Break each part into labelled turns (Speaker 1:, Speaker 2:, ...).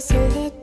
Speaker 1: 忘れて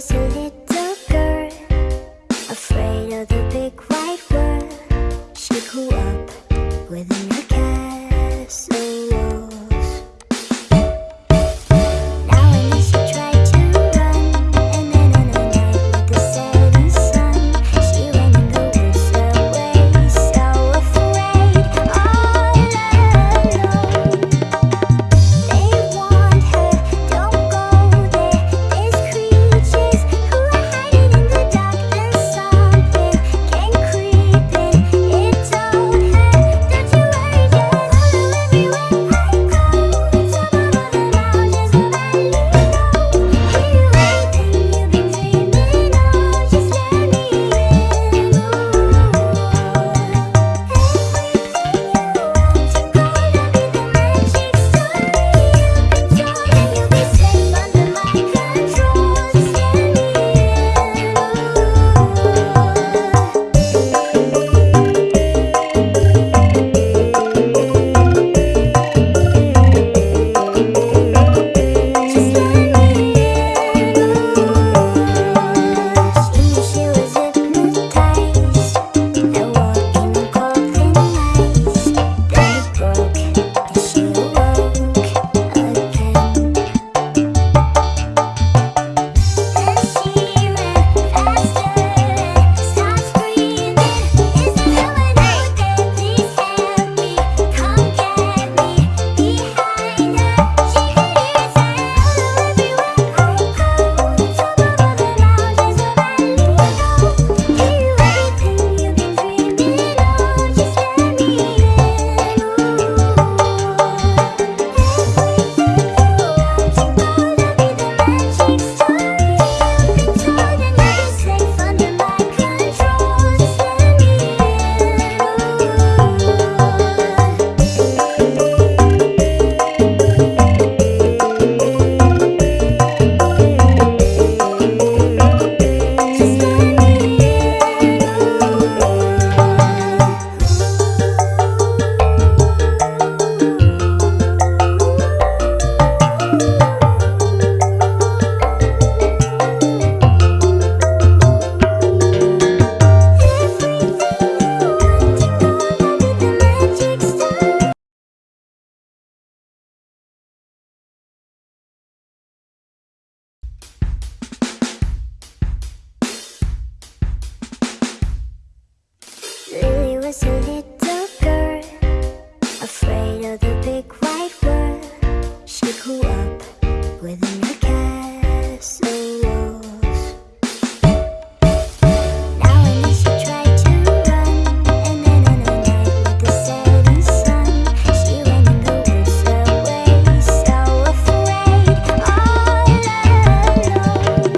Speaker 1: So.